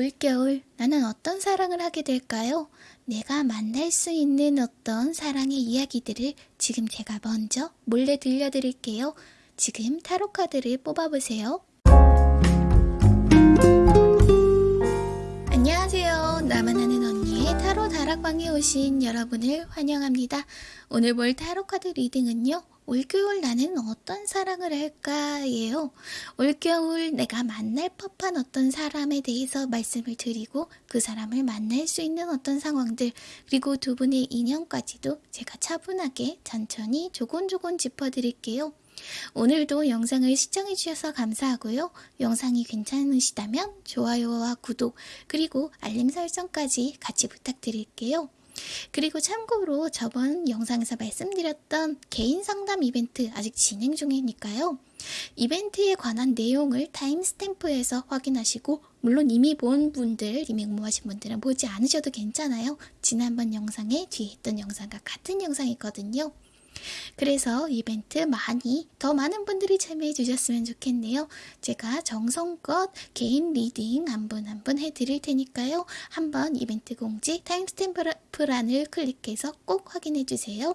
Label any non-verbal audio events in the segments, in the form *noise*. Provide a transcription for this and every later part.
올겨울 나는 어떤 사랑을 하게 될까요? 내가 만날 수 있는 어떤 사랑의 이야기들을 지금 제가 먼저 몰래 들려드릴게요. 지금 타로 카드를 뽑아보세요. 안녕하세요. 나만 다락방에 오신 여러분을 환영합니다. 오늘 볼 타로 카드 리딩은요. 올겨울 나는 어떤 사랑을 할까예요. 올겨울 내가 만날 법한 어떤 사람에 대해서 말씀을 드리고 그 사람을 만날 수 있는 어떤 상황들 그리고 두 분의 인연까지도 제가 차분하게 천천히 조곤조곤 짚어드릴게요. 오늘도 영상을 시청해 주셔서 감사하고요. 영상이 괜찮으시다면 좋아요와 구독 그리고 알림 설정까지 같이 부탁드릴게요. 그리고 참고로 저번 영상에서 말씀드렸던 개인 상담 이벤트 아직 진행 중이니까요. 이벤트에 관한 내용을 timestamp에서 확인하시고 물론 이미 본 분들, 이미 응모하신 분들은 보지 않으셔도 괜찮아요. 지난번 영상에 뒤에 있던 영상과 같은 영상이거든요. 그래서 이벤트 많이 더 많은 분들이 참여해 주셨으면 좋겠네요. 제가 정성껏 개인 reading 한 분 한 분 해드릴 테니까요. 한번 이벤트 공지 timestamp란을 클릭해서 꼭 확인해 주세요.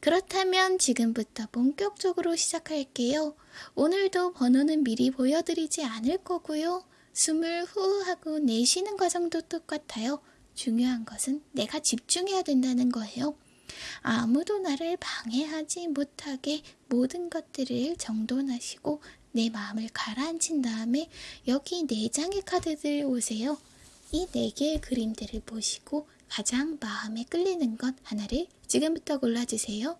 그렇다면 지금부터 본격적으로 시작할게요. 오늘도 번호는 미리 보여드리지 않을 거고요. 숨을 후 하고 내쉬는 과정도 똑같아요. 중요한 것은 내가 집중해야 된다는 거예요. 아무도 나를 방해하지 못하게 모든 것들을 정돈하시고 내 마음을 가라앉힌 다음에 여기 네 장의 카드들 오세요. 이네 개의 그림들을 보시고 가장 마음에 끌리는 것 하나를 지금부터 골라주세요.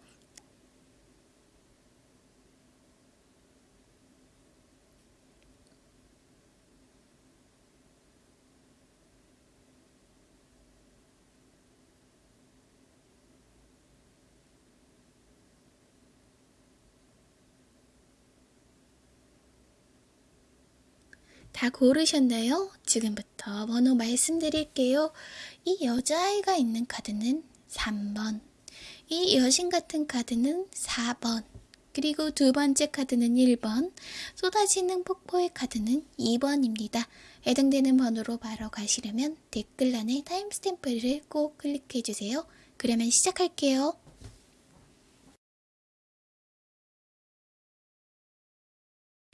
다 고르셨나요? 지금부터 번호 말씀드릴게요. 이 여자아이가 있는 카드는 3번, 이 여신 같은 카드는 4번, 그리고 두 번째 카드는 1번, 쏟아지는 폭포의 카드는 2번입니다. 해당되는 번호로 바로 가시려면 댓글란에 타임스탬프를 꼭 클릭해주세요. 그러면 시작할게요.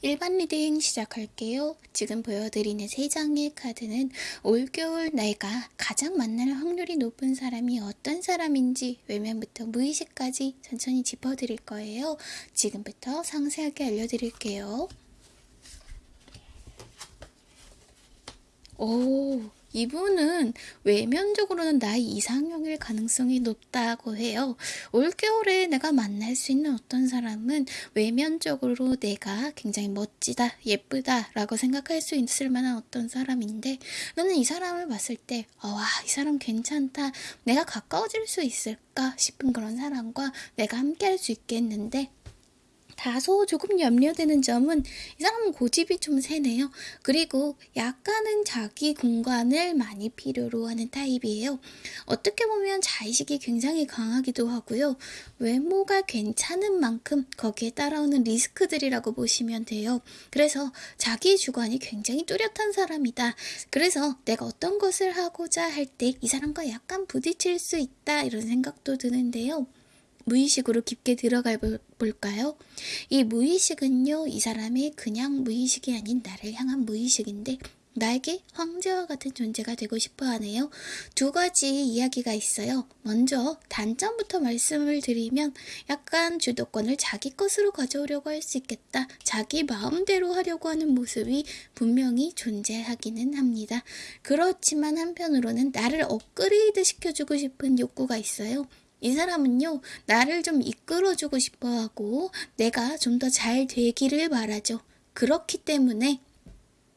1번 reading 시작할게요. 지금 보여드리는 세 장의 카드는 올겨울 내가 가장 만날 확률이 높은 사람이 어떤 사람인지 외면부터 무의식까지 천천히 짚어드릴 거예요. 지금부터 상세하게 알려드릴게요. 오, 이분은 외면적으로는 나의 이상형일 가능성이 높다고 해요. 올겨울에 내가 만날 수 있는 어떤 사람은 외면적으로 내가 굉장히 멋지다, 예쁘다 라고 생각할 수 있을 만한 어떤 사람인데 너는 이 사람을 봤을 때 어, 와, 이 사람 괜찮다. 내가 가까워질 수 있을까 싶은 그런 사람과 내가 함께 할 수 있겠는데 다소 조금 염려되는 점은 이 사람은 고집이 좀 세네요. 그리고 약간은 자기 공간을 많이 필요로 하는 타입이에요. 어떻게 보면 자의식이 굉장히 강하기도 하고요. 외모가 괜찮은 만큼 거기에 따라오는 리스크들이라고 보시면 돼요. 그래서 자기 주관이 굉장히 뚜렷한 사람이다. 그래서 내가 어떤 것을 하고자 할 때 이 사람과 약간 부딪힐 수 있다 이런 생각도 드는데요. 무의식으로 깊게 들어가 볼까요? 이 무의식은요, 이 사람의 그냥 무의식이 아닌 나를 향한 무의식인데, 나에게 황제와 같은 존재가 되고 싶어 하네요. 두 가지 이야기가 있어요. 먼저 단점부터 말씀을 드리면 약간 주도권을 자기 것으로 가져오려고 할 수 있겠다. 자기 마음대로 하려고 하는 모습이 분명히 존재하기는 합니다. 그렇지만 한편으로는 나를 업그레이드 시켜주고 싶은 욕구가 있어요. 이 사람은요, 나를 좀 이끌어주고 싶어 하고, 내가 좀 더 잘 되기를 바라죠. 그렇기 때문에,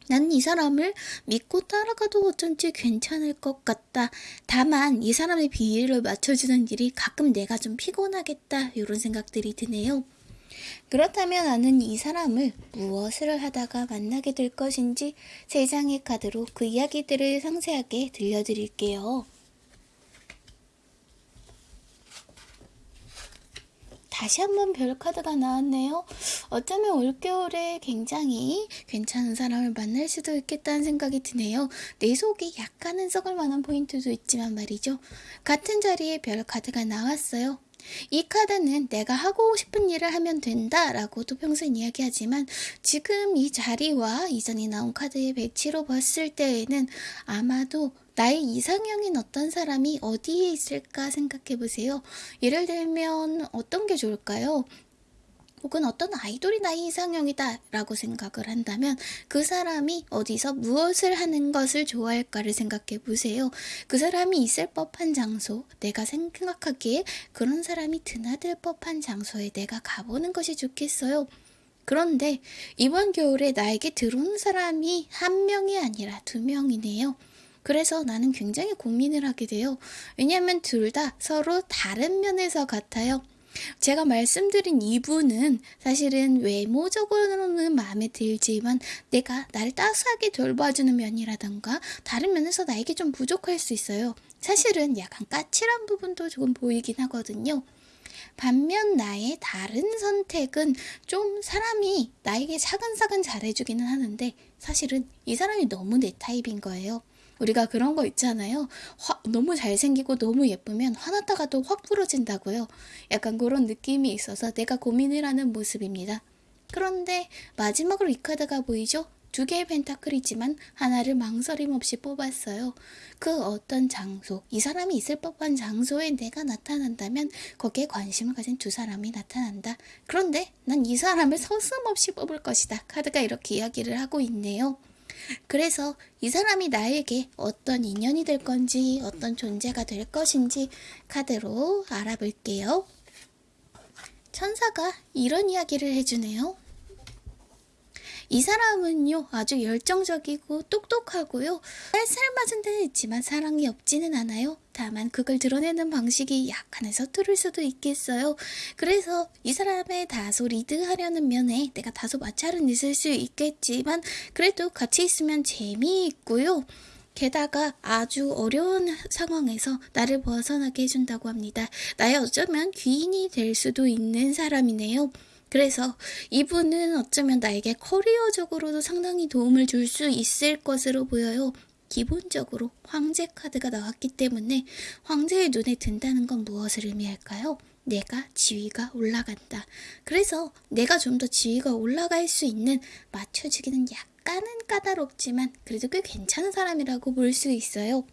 난 이 사람을 믿고 따라가도 어쩐지 괜찮을 것 같다. 다만, 이 사람의 비위를 맞춰주는 일이 가끔 내가 좀 피곤하겠다. 이런 생각들이 드네요. 그렇다면 나는 이 사람을 무엇을 하다가 만나게 될 것인지 세 장의 카드로 그 이야기들을 상세하게 들려드릴게요. 다시 한번 별 카드가 나왔네요. 어쩌면 올겨울에 굉장히 괜찮은 사람을 만날 수도 있겠다는 생각이 드네요. 내 속에 약간은 썩을 만한 포인트도 있지만 말이죠. 같은 자리에 별 카드가 나왔어요. 이 카드는 내가 하고 싶은 일을 하면 된다 라고도 평소엔 이야기하지만 지금 이 자리와 이전에 나온 카드의 배치로 봤을 때에는 아마도 나의 이상형인 어떤 사람이 어디에 있을까 생각해 보세요. 예를 들면 어떤 게 좋을까요? 혹은 어떤 아이돌이 나의 이상형이다 라고 생각을 한다면 그 사람이 어디서 무엇을 하는 것을 좋아할까를 생각해 보세요. 그 사람이 있을 법한 장소, 내가 생각하기에 그런 사람이 드나들 법한 장소에 내가 가보는 것이 좋겠어요. 그런데 이번 겨울에 나에게 들어온 사람이 한 명이 아니라 두 명이네요. 그래서 나는 굉장히 고민을 하게 돼요. 왜냐하면 둘 다 서로 다른 면에서 같아요. 제가 말씀드린 이분은 사실은 외모적으로는 마음에 들지만 내가 나를 따스하게 돌봐주는 면이라던가 다른 면에서 나에게 좀 부족할 수 있어요. 사실은 약간 까칠한 부분도 조금 보이긴 하거든요. 반면 나의 다른 선택은 좀 사람이 나에게 사근사근 잘해주기는 하는데 사실은 이 사람이 너무 내 타입인 거예요. 우리가 그런 거 있잖아요. 화, 너무 잘생기고 너무 예쁘면 화났다가도 확 부러진다고요. 약간 그런 느낌이 있어서 내가 고민을 하는 모습입니다. 그런데 마지막으로 이 카드가 보이죠? 두 개의 펜타클이지만 하나를 망설임 없이 뽑았어요. 그 어떤 장소, 이 사람이 있을 법한 장소에 내가 나타난다면 거기에 관심을 가진 두 사람이 나타난다. 그런데 난 이 사람을 *laughs* 서슴없이 뽑을 것이다. 카드가 이렇게 이야기를 하고 있네요. 그래서 이 사람이 나에게 어떤 인연이 될 건지 어떤 존재가 될 것인지 카드로 알아볼게요. 천사가 이런 이야기를 해주네요. 이 사람은요 아주 열정적이고 똑똑하고요 쌀쌀 맞은 데는 있지만 사랑이 없지는 않아요 다만 그걸 드러내는 방식이 약간은 서투를 수도 있겠어요 그래서 이 사람의 다소 리드하려는 면에 내가 다소 마찰은 있을 수 있겠지만 그래도 같이 있으면 재미있고요 게다가 아주 어려운 상황에서 나를 벗어나게 해준다고 합니다. 나의 어쩌면 귀인이 될 수도 있는 사람이네요. 그래서 이분은 어쩌면 나에게 커리어적으로도 상당히 도움을 줄 수 있을 것으로 보여요. 기본적으로 황제 카드가 나왔기 때문에 황제의 눈에 든다는 건 무엇을 의미할까요? 내가 지위가 올라간다. 그래서 내가 좀 더 지위가 올라갈 수 있는 맞춰주기는 약간은 까다롭지만 그래도 꽤 괜찮은 사람이라고 볼 수 있어요.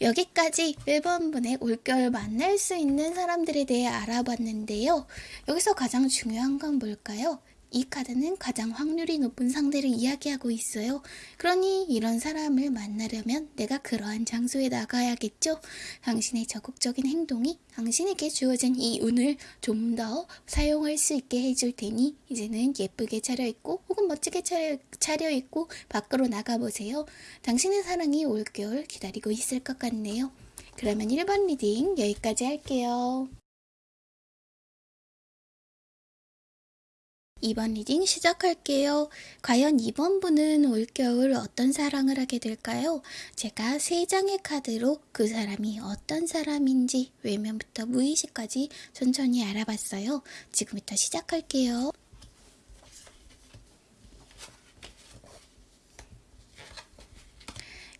여기까지 1번분의 올겨울 만날 수 있는 사람들에 대해 알아봤는데요. 여기서 가장 중요한 건 뭘까요? 이 카드는 가장 확률이 높은 상대를 이야기하고 있어요. 그러니 이런 사람을 만나려면 내가 그러한 장소에 나가야겠죠? 당신의 적극적인 행동이 당신에게 주어진 이 운을 좀 더 사용할 수 있게 해줄 테니 이제는 예쁘게 차려입고 혹은 멋지게 차려, 차려입고 밖으로 나가보세요. 당신의 사랑이 올겨울 기다리고 있을 것 같네요. 그러면 1번 reading 여기까지 할게요. 2번 reading 시작할게요. 과연 2번 분은 올겨울 어떤 사랑을 하게 될까요? 제가 3장의 카드로 그 사람이 어떤 사람인지 외면부터 무의식까지 천천히 알아봤어요. 지금부터 시작할게요.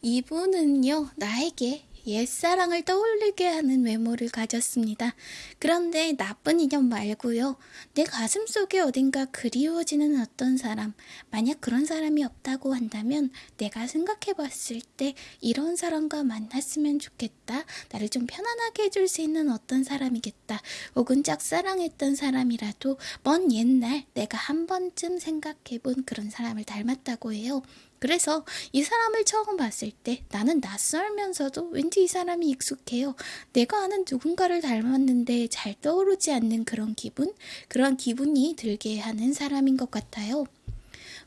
이분은요, 나에게 옛사랑을 떠올리게 하는 외모를 가졌습니다. 그런데 나쁜 인연 말고요. 내 가슴 속에 어딘가 그리워지는 어떤 사람, 만약 그런 사람이 없다고 한다면 내가 생각해 봤을 때 이런 사람과 만났으면 좋겠다. 나를 좀 편안하게 해줄 수 있는 어떤 사람이겠다. 혹은 짝사랑했던 사람이라도 먼 옛날 내가 한 번쯤 생각해 본 그런 사람을 닮았다고 해요. 그래서 이 사람을 처음 봤을 때 나는 낯설면서도 왠지 이 사람이 익숙해요. 내가 아는 누군가를 닮았는데 잘 떠오르지 않는 그런 기분? 그런 기분이 들게 하는 사람인 것 같아요.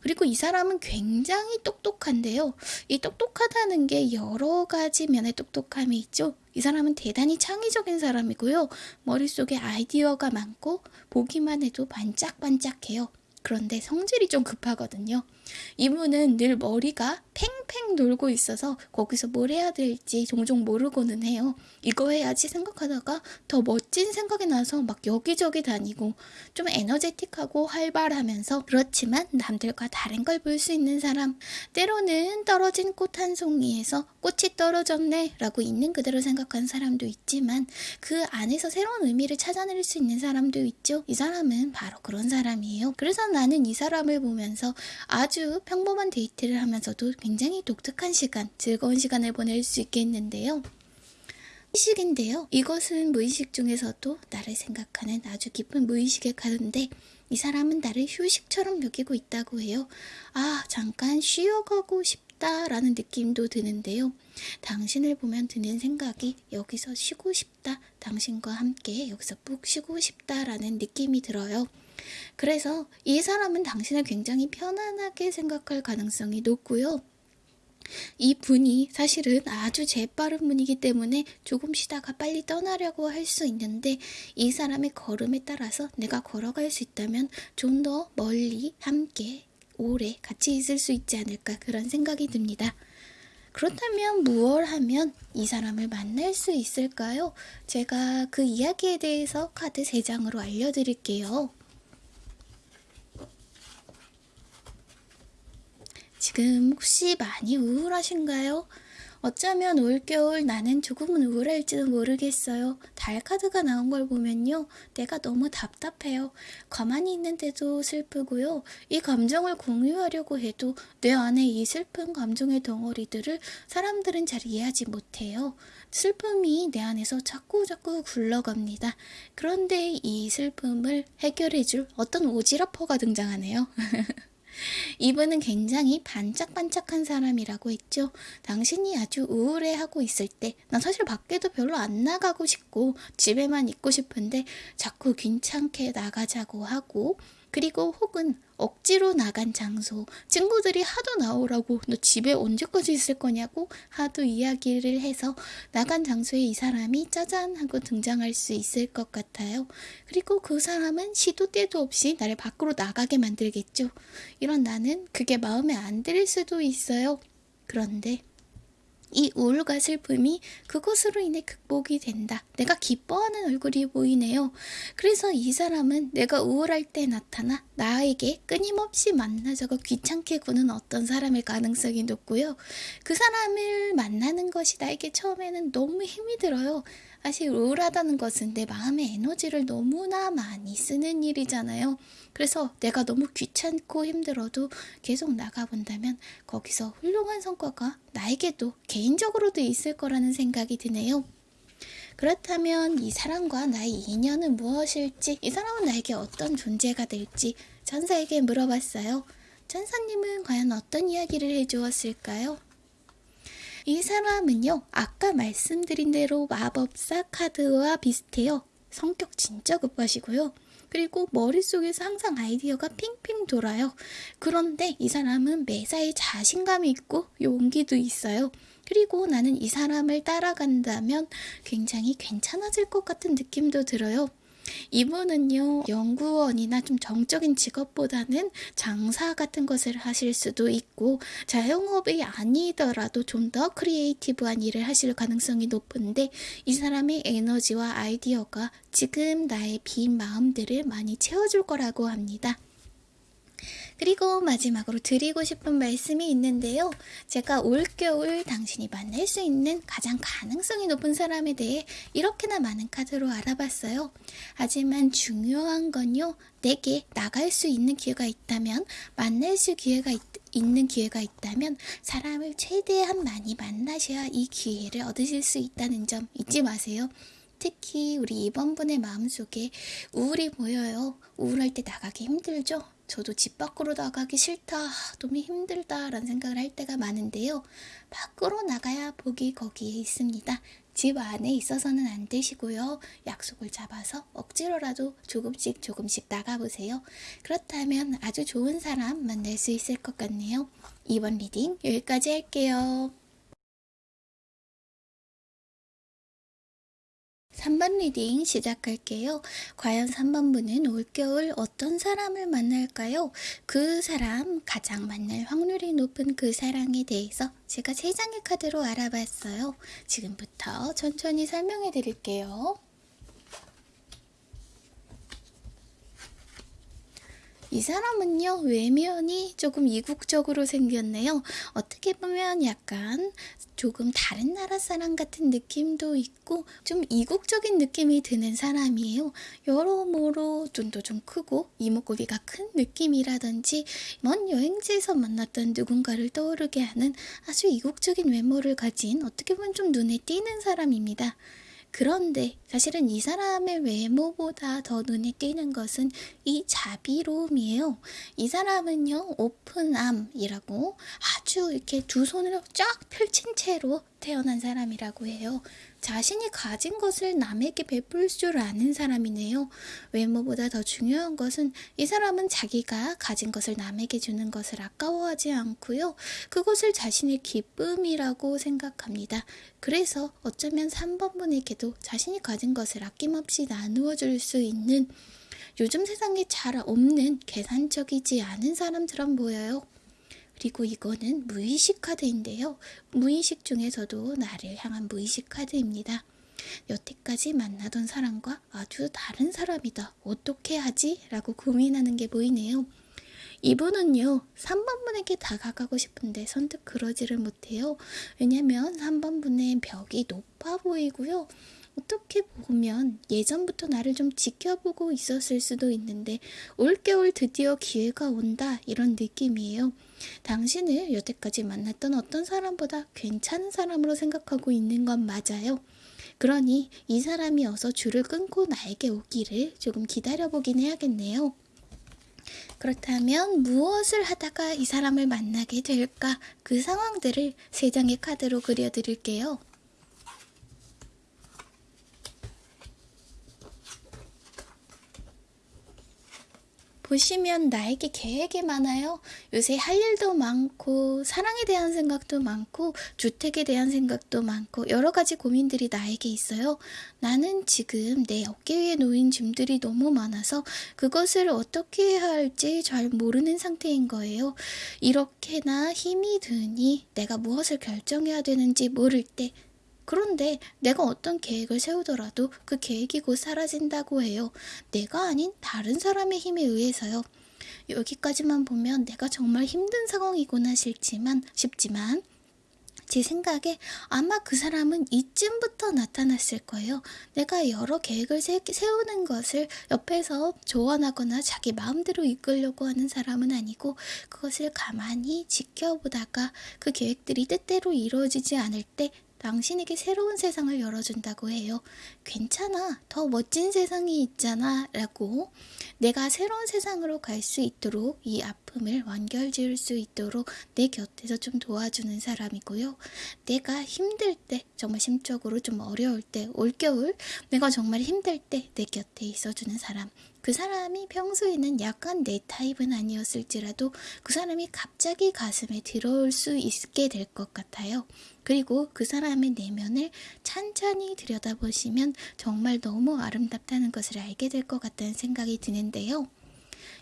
그리고 이 사람은 굉장히 똑똑한데요. 이 똑똑하다는 게 여러 가지 면의 똑똑함이 있죠. 이 사람은 대단히 창의적인 사람이고요. 머릿속에 아이디어가 많고 보기만 해도 반짝반짝해요. 그런데 성질이 좀 급하거든요. 이분은 늘 머리가 팽팽 돌고 있어서 거기서 뭘 해야 될지 종종 모르고는 해요. 이거 해야지 생각하다가 더 멋진 생각이 나서 막 여기저기 다니고 좀 에너제틱하고 활발하면서 그렇지만 남들과 다른 걸 볼 수 있는 사람 때로는 떨어진 꽃 한 송이에서 꽃이 떨어졌네 라고 있는 그대로 생각하는 사람도 있지만 그 안에서 새로운 의미를 찾아낼 수 있는 사람도 있죠. 이 사람은 바로 그런 사람이에요. 그래서 나는 이 사람을 보면서 아주 평범한 데이트를 하면서도 굉장히 독특한 시간, 즐거운 시간을 보낼 수 있겠는데요. 무의식인데요. 이것은 무의식 중에서도 나를 생각하는 아주 깊은 무의식의 가운데 이 사람은 나를 휴식처럼 여기고 있다고 해요. 아, 잠깐 쉬어가고 싶다 라는 느낌도 드는데요. 당신을 보면 드는 생각이 여기서 쉬고 싶다. 당신과 함께 여기서 푹 쉬고 싶다 라는 느낌이 들어요. 그래서 이 사람은 당신을 굉장히 편안하게 생각할 가능성이 높고요. 이 분이 사실은 아주 재빠른 분이기 때문에 조금 쉬다가 빨리 떠나려고 할 수 있는데 이 사람의 걸음에 따라서 내가 걸어갈 수 있다면 좀 더 멀리 함께 오래 같이 있을 수 있지 않을까 그런 생각이 듭니다. 그렇다면 무얼 하면 이 사람을 만날 수 있을까요? 제가 그 이야기에 대해서 카드 3장으로 알려드릴게요. 지금 혹시 많이 우울하신가요? 어쩌면 올겨울 나는 조금은 우울할지도 모르겠어요. 달 카드가 나온 걸 보면요. 내가 너무 답답해요. 가만히 있는데도 슬프고요. 이 감정을 공유하려고 해도 내 안에 이 슬픈 감정의 덩어리들을 사람들은 잘 이해하지 못해요. 슬픔이 내 안에서 자꾸 자꾸 굴러갑니다. 그런데 이 슬픔을 해결해줄 어떤 오지라퍼가 등장하네요. *laughs* 이분은 굉장히 반짝반짝한 사람이라고 했죠. 당신이 아주 우울해하고 있을 때, 난 사실 밖에도 별로 안 나가고 싶고, 집에만 있고 싶은데, 자꾸 괜찮게 나가자고 하고, 그리고 혹은 억지로 나간 장소, 친구들이 하도 나오라고 너 집에 언제까지 있을 거냐고 하도 이야기를 해서 나간 장소에 이 사람이 짜잔 하고 등장할 수 있을 것 같아요. 그리고 그 사람은 시도 때도 없이 나를 밖으로 나가게 만들겠죠. 이런 나는 그게 마음에 안 들 수도 있어요. 그런데 이 우울과 슬픔이 그것으로 인해 극복이 된다. 내가 기뻐하는 얼굴이 보이네요. 그래서 이 사람은 내가 우울할 때 나타나 나에게 끊임없이 만나자고 귀찮게 구는 어떤 사람일 가능성이 높고요. 그 사람을 만나는 것이 나에게 처음에는 너무 힘이 들어요. 사실 우울하다는 것은 내 마음의 에너지를 너무나 많이 쓰는 일이잖아요. 그래서 내가 너무 귀찮고 힘들어도 계속 나가본다면 거기서 훌륭한 성과가 나에게도 개인적으로도 있을 거라는 생각이 드네요. 그렇다면 이 사람과 나의 인연은 무엇일지, 이 사람은 나에게 어떤 존재가 될지 천사에게 물어봤어요. 천사님은 과연 어떤 이야기를 해주었을까요? 이 사람은요, 아까 말씀드린 대로 마법사 카드와 비슷해요. 성격 진짜 급하시고요. 그리고 머릿속에서 항상 아이디어가 핑핑 돌아요. 그런데 이 사람은 매사에 자신감이 있고 용기도 있어요. 그리고 나는 이 사람을 따라간다면 굉장히 괜찮아질 것 같은 느낌도 들어요. 이분은요, 연구원이나 좀 정적인 직업보다는 장사 같은 것을 하실 수도 있고, 자영업이 아니더라도 좀 더 creative한 일을 하실 가능성이 높은데, 이 사람의 에너지와 아이디어가 지금 나의 빈 마음들을 많이 채워줄 거라고 합니다. 그리고 마지막으로 드리고 싶은 말씀이 있는데요. 제가 올겨울 당신이 만날 수 있는 가장 가능성이 높은 사람에 대해 이렇게나 많은 카드로 알아봤어요. 하지만 중요한 건요. 내게 나갈 수 있는 기회가 있다면 만날 수 기회가 있, 있는 기회가 있다면 사람을 최대한 많이 만나셔야 이 기회를 얻으실 수 있다는 점 잊지 마세요. 특히 우리 이번 분의 마음속에 우울이 보여요. 우울할 때 나가기 힘들죠? 저도 집 밖으로 나가기 싫다, 너무 힘들다 라는 생각을 할 때가 많은데요. 밖으로 나가야 복이 거기에 있습니다. 집 안에 있어서는 안 되시고요. 약속을 잡아서 억지로라도 조금씩 조금씩 나가보세요. 그렇다면 아주 좋은 사람 만날 수 있을 것 같네요. 2번 reading 여기까지 할게요. 3번 reading 시작할게요. 과연 3번 분은 올겨울 어떤 사람을 만날까요? 그 사람, 가장 만날 확률이 높은 그 사랑에 대해서 제가 3장의 카드로 알아봤어요. 지금부터 천천히 설명해 드릴게요. 이 사람은요, 외면이 조금 이국적으로 생겼네요. 어떻게 보면 약간 조금 다른 나라 사람 같은 느낌도 있고, 좀 이국적인 느낌이 드는 사람이에요. 여러모로 눈도 좀 크고, 이목구비가 큰 느낌이라든지, 먼 여행지에서 만났던 누군가를 떠오르게 하는 아주 이국적인 외모를 가진 어떻게 보면 좀 눈에 띄는 사람입니다. 그런데 사실은 이 사람의 외모보다 더 눈에 띄는 것은 이 자비로움이에요. 이 사람은요, 오픈암이라고 아주 이렇게 두 손을 쫙 펼친 채로 태어난 사람이라고 해요. 자신이 가진 것을 남에게 베풀 줄 아는 사람이네요. 외모보다 더 중요한 것은 이 사람은 자기가 가진 것을 남에게 주는 것을 아까워하지 않고요. 그것을 자신의 기쁨이라고 생각합니다. 그래서 어쩌면 3번 분에게도 자신이 가진 것을 아낌없이 나누어 줄 수 있는 요즘 세상에 잘 없는 계산적이지 않은 사람처럼 보여요. 그리고 이거는 무의식 카드인데요. 무의식 중에서도 나를 향한 무의식 카드입니다. 여태까지 만나던 사람과 아주 다른 사람이다. 어떻게 하지? 라고 고민하는 게 보이네요. 이분은요, 3번 분에게 다가가고 싶은데 선뜻 그러지를 못해요. 왜냐면 3번 분의 벽이 높아 보이고요. 어떻게 보면 예전부터 나를 좀 지켜보고 있었을 수도 있는데 올겨울 드디어 기회가 온다 이런 느낌이에요. 당신을 여태까지 만났던 어떤 사람보다 괜찮은 사람으로 생각하고 있는 건 맞아요. 그러니 이 사람이 어서 줄을 끊고 나에게 오기를 조금 기다려보긴 해야겠네요. 그렇다면 무엇을 하다가 이 사람을 만나게 될까? 그 상황들을 세 장의 카드로 그려드릴게요. 보시면 나에게 계획이 많아요. 요새 할 일도 많고, 사랑에 대한 생각도 많고, 주택에 대한 생각도 많고, 여러 가지 고민들이 나에게 있어요. 나는 지금 내 어깨 위에 놓인 짐들이 너무 많아서 그것을 어떻게 해야 할지 잘 모르는 상태인 거예요. 이렇게나 힘이 드니 내가 무엇을 결정해야 되는지 모를 때 그런데 내가 어떤 계획을 세우더라도 그 계획이 곧 사라진다고 해요. 내가 아닌 다른 사람의 힘에 의해서요. 여기까지만 보면 내가 정말 힘든 상황이구나 싶지만, 싶지만, 제 생각에 아마 그 사람은 이쯤부터 나타났을 거예요. 내가 여러 계획을 세, 세우는 것을 옆에서 조언하거나 자기 마음대로 이끌려고 하는 사람은 아니고 그것을 가만히 지켜보다가 그 계획들이 뜻대로 이루어지지 않을 때 당신에게 새로운 세상을 열어준다고 해요. 괜찮아. 더 멋진 세상이 있잖아. 라고 내가 새로운 세상으로 갈 수 있도록 이 아픔을 완결 지을 수 있도록 내 곁에서 좀 도와주는 사람이고요. 내가 힘들 때, 정말 심적으로 좀 어려울 때, 올겨울 내가 정말 힘들 때 내 곁에 있어주는 사람. 그 사람이 평소에는 약간 내 타입은 아니었을지라도 그 사람이 갑자기 가슴에 들어올 수 있게 될 것 같아요. 그리고 그 사람의 내면을 찬찬히 들여다보시면 정말 너무 아름답다는 것을 알게 될 것 같다는 생각이 드는데요.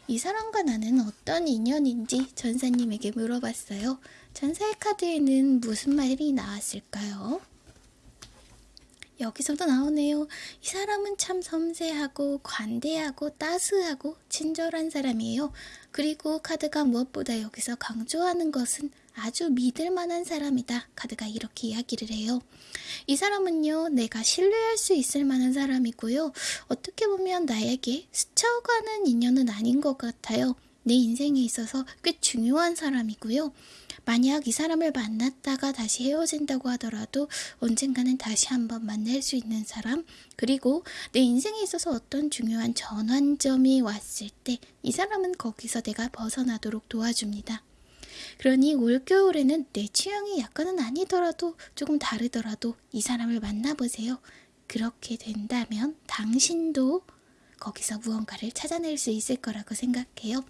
이 사람과 나는 어떤 인연인지 전사님에게 물어봤어요. 전사의 카드에는 무슨 말이 나왔을까요? 여기서도 나오네요. 이 사람은 참 섬세하고 관대하고 따스하고 친절한 사람이에요. 그리고 카드가 무엇보다 여기서 강조하는 것은 아주 믿을 만한 사람이다. 카드가 이렇게 이야기를 해요. 이 사람은요, 내가 신뢰할 수 있을 만한 사람이고요. 어떻게 보면 나에게 스쳐가는 인연은 아닌 것 같아요. 내 인생에 있어서 꽤 중요한 사람이고요. 만약 이 사람을 만났다가 다시 헤어진다고 하더라도 언젠가는 다시 한번 만날 수 있는 사람, 그리고 내 인생에 있어서 어떤 중요한 전환점이 왔을 때 이 사람은 거기서 내가 벗어나도록 도와줍니다. 그러니 올겨울에는 내 취향이 약간은 아니더라도 조금 다르더라도 이 사람을 만나보세요. 그렇게 된다면 당신도 거기서 무언가를 찾아낼 수 있을 거라고 생각해요.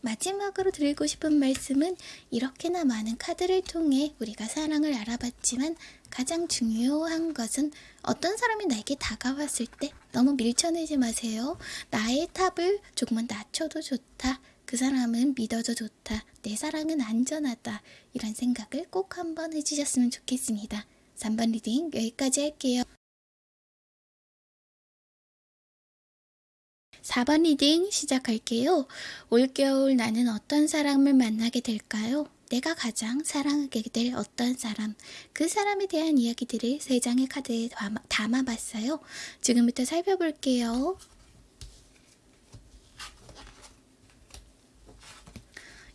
마지막으로 드리고 싶은 말씀은 이렇게나 많은 카드를 통해 우리가 사랑을 알아봤지만 가장 중요한 것은 어떤 사람이 나에게 다가왔을 때 너무 밀쳐내지 마세요. 나의 탑을 조금만 낮춰도 좋다. 그 사람은 믿어도 좋다. 내 사랑은 안전하다. 이런 생각을 꼭 한번 해주셨으면 좋겠습니다. 3번 reading 여기까지 할게요. 4번 reading 시작할게요. 올겨울 나는 어떤 사람을 만나게 될까요? 내가 가장 사랑하게 될 어떤 사람, 그 사람에 대한 이야기들을 세 장의 카드에 담아, 봤어요 지금부터 살펴볼게요.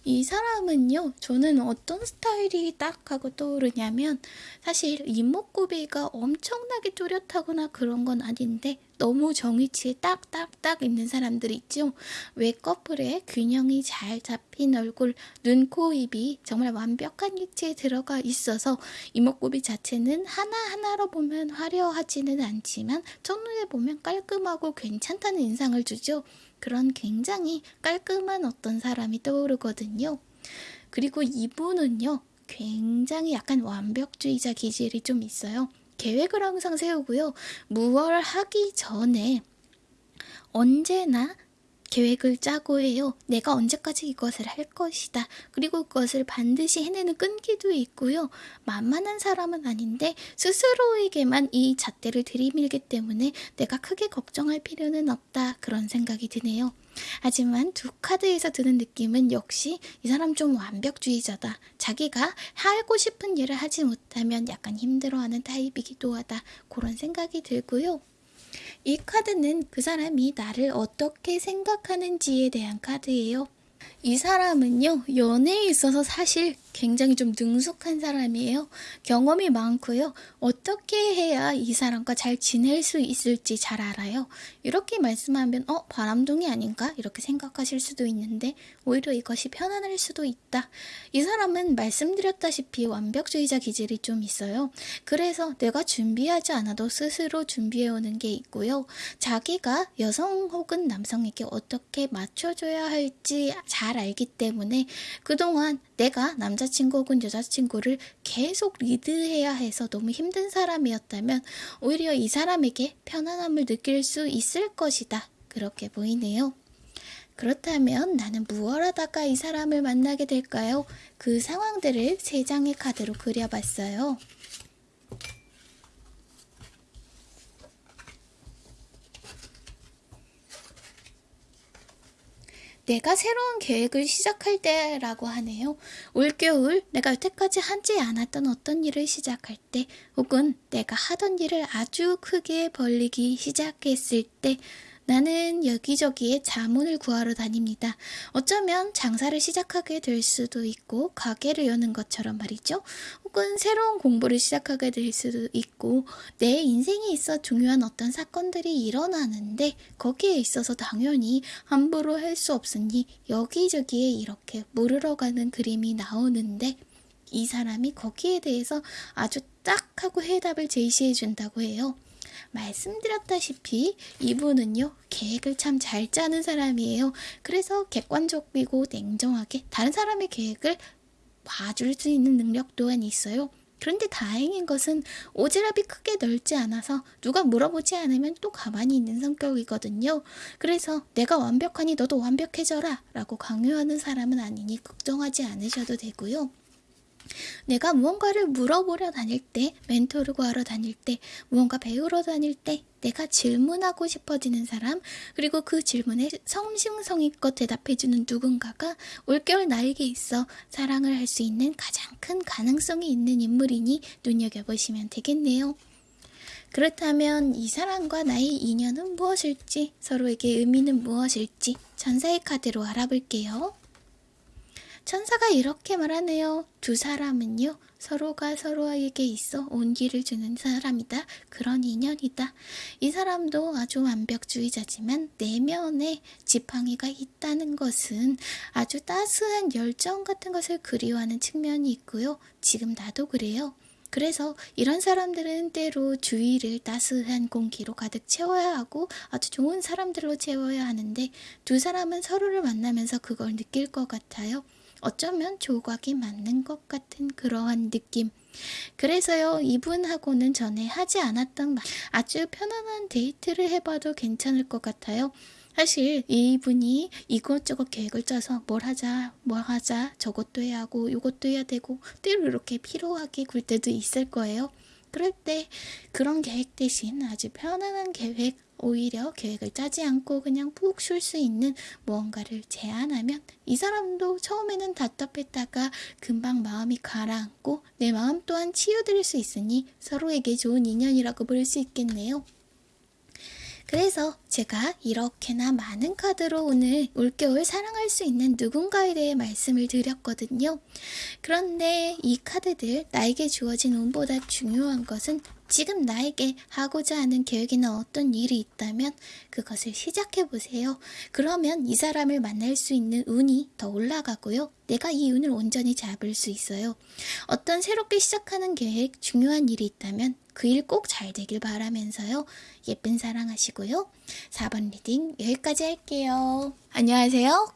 이 사람은요, 저는 어떤 스타일이 딱 하고 떠오르냐면, 사실 이목구비가 엄청나게 뚜렷하거나 그런 건 아닌데, 너무 정위치에 딱딱딱 있는 사람들 있죠? 외꺼풀에 균형이 잘 잡힌 얼굴, 눈, 코, 입이 정말 완벽한 위치에 들어가 있어서 이목구비 자체는 하나하나로 보면 화려하지는 않지만, 첫눈에 보면 깔끔하고 괜찮다는 인상을 주죠. 그런 굉장히 깔끔한 어떤 사람이 떠오르거든요. 그리고 이분은요, 굉장히 약간 완벽주의자 기질이 좀 있어요. 계획을 항상 세우고요. 무얼 하기 전에 언제나 계획을 짜고 해요. 내가 언제까지 이것을 할 것이다. 그리고 그것을 반드시 해내는 끈기도 있고요. 만만한 사람은 아닌데 스스로에게만 이 잣대를 들이밀기 때문에 내가 크게 걱정할 필요는 없다. 그런 생각이 드네요. 하지만 두 카드에서 드는 느낌은 역시 이 사람 좀 완벽주의자다. 자기가 하고 싶은 일을 하지 못하면 약간 힘들어하는 타입이기도 하다. 그런 생각이 들고요. 이 카드는 그 사람이 나를 어떻게 생각하는지에 대한 카드예요. 이 사람은요, 연애에 있어서 사실 굉장히 좀 능숙한 사람이에요. 경험이 많고요. 어떻게 해야 이 사람과 잘 지낼 수 있을지 잘 알아요. 이렇게 말씀하면 어 바람둥이 아닌가 이렇게 생각하실 수도 있는데 오히려 이것이 편안할 수도 있다. 이 사람은 말씀드렸다시피 완벽주의자 기질이 좀 있어요. 그래서 내가 준비하지 않아도 스스로 준비해 오는 게 있고요. 자기가 여성 혹은 남성에게 어떻게 맞춰줘야 할지 잘 알기 때문에 그동안 내가 남자 친구 혹은 여자친구를 계속 리드해야 해서 너무 힘든 사람이었다면 오히려 이 사람에게 편안함을 느낄 수 있을 것이다. 그렇게 보이네요. 그렇다면 나는 무얼 하다가 이 사람을 만나게 될까요? 그 상황들을 세 장의 카드로 그려봤어요. 내가 새로운 계획을 시작할 때라고 하네요. 올겨울 내가 여태까지 하지 않았던 어떤 일을 시작할 때 혹은 내가 하던 일을 아주 크게 벌리기 시작했을 때 나는 여기저기에 자문을 구하러 다닙니다. 어쩌면 장사를 시작하게 될 수도 있고 가게를 여는 것처럼 말이죠. 혹은 새로운 공부를 시작하게 될 수도 있고 내 인생에 있어 중요한 어떤 사건들이 일어나는데 거기에 있어서 당연히 함부로 할 수 없으니 여기저기에 이렇게 물으러 가는 그림이 나오는데 이 사람이 거기에 대해서 아주 딱 하고 해답을 제시해 준다고 해요. 말씀드렸다시피 이분은요 계획을 참 잘 짜는 사람이에요. 그래서 객관적이고 냉정하게 다른 사람의 계획을 봐줄 수 있는 능력 또한 있어요. 그런데 다행인 것은 오지랖이 크게 넓지 않아서 누가 물어보지 않으면 또 가만히 있는 성격이거든요. 그래서 내가 완벽하니 너도 완벽해져라 라고 강요하는 사람은 아니니 걱정하지 않으셔도 되고요. 내가 무언가를 물어보려 다닐 때, 멘토를 구하러 다닐 때, 무언가 배우러 다닐 때, 내가 질문하고 싶어지는 사람, 그리고 그 질문에 성심성의껏 대답해주는 누군가가 올겨울 나에게 있어 사랑을 할 수 있는 가장 큰 가능성이 있는 인물이니 눈여겨보시면 되겠네요. 그렇다면 이 사람과 나의 인연은 무엇일지, 서로에게 의미는 무엇일지 전사의 카드로 알아볼게요. 천사가 이렇게 말하네요. 두 사람은요, 서로가 서로에게 있어 온기를 주는 사람이다. 그런 인연이다. 이 사람도 아주 완벽주의자지만 내면에 지팡이가 있다는 것은 아주 따스한 열정 같은 것을 그리워하는 측면이 있고요. 지금 나도 그래요. 그래서 이런 사람들은 때로 주위를 따스한 공기로 가득 채워야 하고 아주 좋은 사람들로 채워야 하는데 두 사람은 서로를 만나면서 그걸 느낄 것 같아요. 어쩌면 조각이 맞는 것 같은 그러한 느낌. 그래서요, 이분하고는 전에 하지 않았던 아주 편안한 데이트를 해봐도 괜찮을 것 같아요. 사실 이분이 이것저것 계획을 짜서 뭘 하자, 뭘 하자, 저것도 해야 하고, 이것도 해야 되고, 때로 이렇게 피로하게 굴 때도 있을 거예요. 그럴 때 그런 계획 대신 아주 편안한 계획, 오히려 계획을 짜지 않고 그냥 푹 쉴 수 있는 무언가를 제안하면 이 사람도 처음에는 답답했다가 금방 마음이 가라앉고 내 마음 또한 치유드릴 수 있으니 서로에게 좋은 인연이라고 볼 수 있겠네요. 그래서 제가 이렇게나 많은 카드로 오늘 올겨울 사랑할 수 있는 누군가에 대해 말씀을 드렸거든요. 그런데 이 카드들 나에게 주어진 운보다 중요한 것은 지금 나에게 하고자 하는 계획이나 어떤 일이 있다면 그것을 시작해 보세요. 그러면 이 사람을 만날 수 있는 운이 더 올라가고요. 내가 이 운을 온전히 잡을 수 있어요. 어떤 새롭게 시작하는 계획, 중요한 일이 있다면 그 일 꼭 잘 되길 바라면서요. 예쁜 사랑하시고요. 4번 reading 여기까지 할게요. 안녕하세요.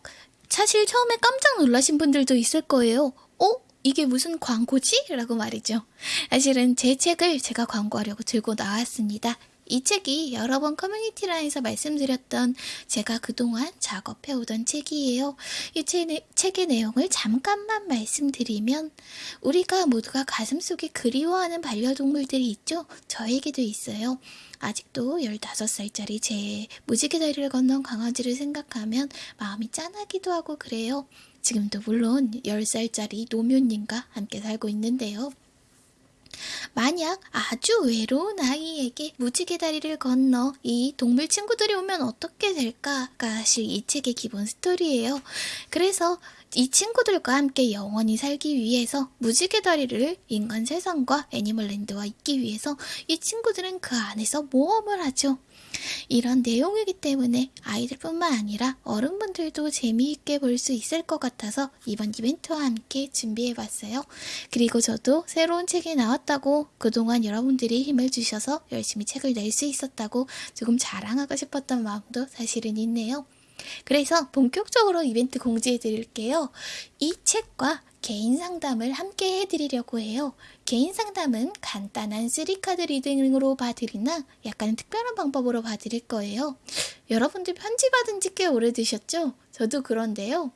사실 처음에 깜짝 놀라신 분들도 있을 거예요. 어? 이게 무슨 광고지? 라고 말이죠. 사실은 제 책을 제가 광고하려고 들고 나왔습니다. 이 책이 여러 번 커뮤니티란에서 말씀드렸던 제가 그동안 작업해오던 책이에요. 이 책의 내용을 잠깐만 말씀드리면 우리가 모두가 가슴속에 그리워하는 반려동물들이 있죠? 저에게도 있어요. 아직도 15살짜리 제 무지개 다리를 건넌 강아지를 생각하면 마음이 짠하기도 하고 그래요. 지금도 물론 10살짜리 노묘님과 함께 살고 있는데요. 만약 아주 외로운 아이에게 무지개 다리를 건너 이 동물 친구들이 오면 어떻게 될까가 사실 이 책의 기본 스토리예요. 그래서 이 친구들과 함께 영원히 살기 위해서 무지개 다리를 인간 세상과 애니멀랜드와 있기 위해서 이 친구들은 그 안에서 모험을 하죠. 이런 내용이기 때문에 아이들뿐만 아니라 어른분들도 재미있게 볼 수 있을 것 같아서 이번 이벤트와 함께 준비해봤어요. 그리고 저도 새로운 책이 나왔다고 그동안 여러분들이 힘을 주셔서 열심히 책을 낼 수 있었다고 조금 자랑하고 싶었던 마음도 사실은 있네요. 그래서 본격적으로 이벤트 공지해 드릴게요. 이 책과 개인 상담을 함께 해드리려고 해요. 개인 상담은 간단한 3카드 리딩으로 봐드리나 약간 특별한 방법으로 봐드릴 거예요. 여러분들 편지 받은 지 꽤 오래되셨죠? 저도 그런데요.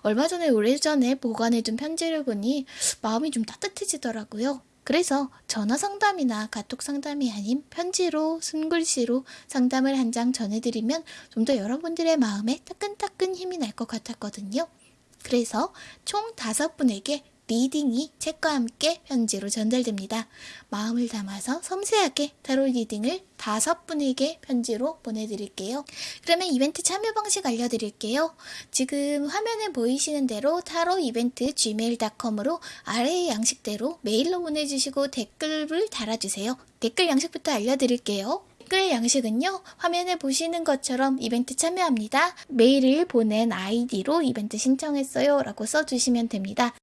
얼마 전에 오래전에 보관해둔 편지를 보니 마음이 좀 따뜻해지더라고요. 그래서 전화 상담이나 카톡 상담이 아닌 편지로 손글씨로 상담을 한 장 전해드리면 좀 더 여러분들의 마음에 따끈따끈 힘이 날 것 같았거든요. 그래서 총 다섯 분에게 reading이 책과 함께 편지로 전달됩니다. 마음을 담아서 섬세하게 타로 reading을 다섯 분에게 편지로 보내드릴게요. 그러면 이벤트 참여 방식 알려드릴게요. 지금 화면에 보이시는 대로 타로 이벤트 gmail.com으로 아래의 양식대로 메일로 보내주시고 댓글을 달아주세요. 댓글 양식부터 알려드릴게요. 댓글 양식은요, 화면에 보시는 것처럼 이벤트 참여합니다. 메일을 보낸 아이디로 이벤트 신청했어요 라고 써주시면 됩니다.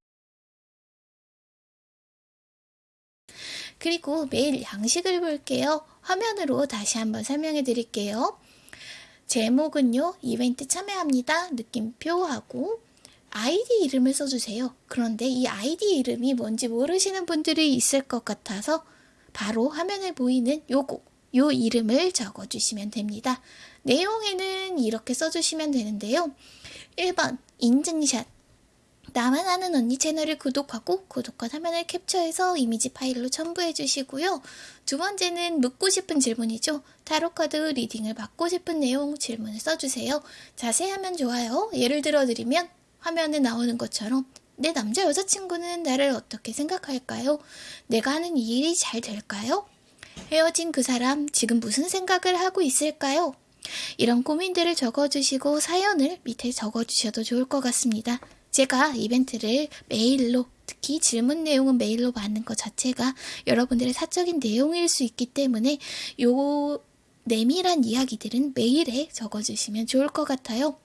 그리고 메일 양식을 볼게요. 화면으로 다시 한번 설명해 드릴게요. 제목은요, 이벤트 참여합니다. 느낌표하고 아이디 이름을 써주세요. 그런데 이 아이디 이름이 뭔지 모르시는 분들이 있을 것 같아서 바로 화면에 보이는 요거 요 이름을 적어주시면 됩니다. 내용에는 이렇게 써주시면 되는데요. 1번 인증샷 나만 아는 언니 채널을 구독하고 구독과 화면을 캡처해서 이미지 파일로 첨부해 주시고요. 두 번째는 묻고 싶은 질문이죠. 타로카드 리딩을 받고 싶은 내용 질문을 써주세요. 자세하면 좋아요. 예를 들어 드리면 화면에 나오는 것처럼 내 남자 여자친구는 나를 어떻게 생각할까요? 내가 하는 이 일이 잘 될까요? 헤어진 그 사람 지금 무슨 생각을 하고 있을까요? 이런 고민들을 적어주시고 사연을 밑에 적어주셔도 좋을 것 같습니다. 제가 이벤트를 메일로 특히 질문 내용은 메일로 받는 것 자체가 여러분들의 사적인 내용일 수 있기 때문에 요 내밀한 이야기들은 메일에 적어주시면 좋을 것 같아요.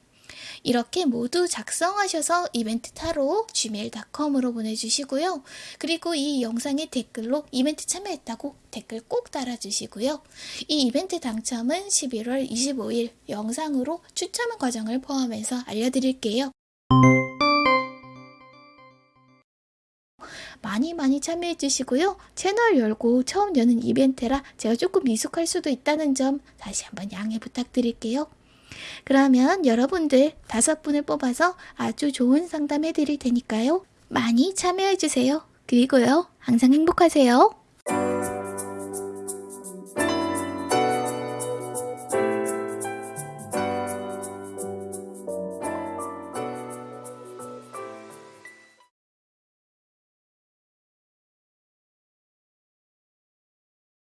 이렇게 모두 작성하셔서 이벤트 타로 gmail.com으로 보내주시고요. 그리고 이 영상의 댓글로 이벤트 참여했다고 댓글 꼭 달아주시고요. 이 이벤트 당첨은 11월 25일 영상으로 추첨 과정을 포함해서 알려드릴게요. 많이 많이 참여해 주시고요. 채널 열고 처음 여는 이벤트라 제가 조금 미숙할 수도 있다는 점 다시 한번 양해 부탁드릴게요. 그러면 여러분들 다섯 분을 뽑아서 아주 좋은 상담 해 드릴 테니까요. 많이 참여해 주세요. 그리고요. 항상 행복하세요.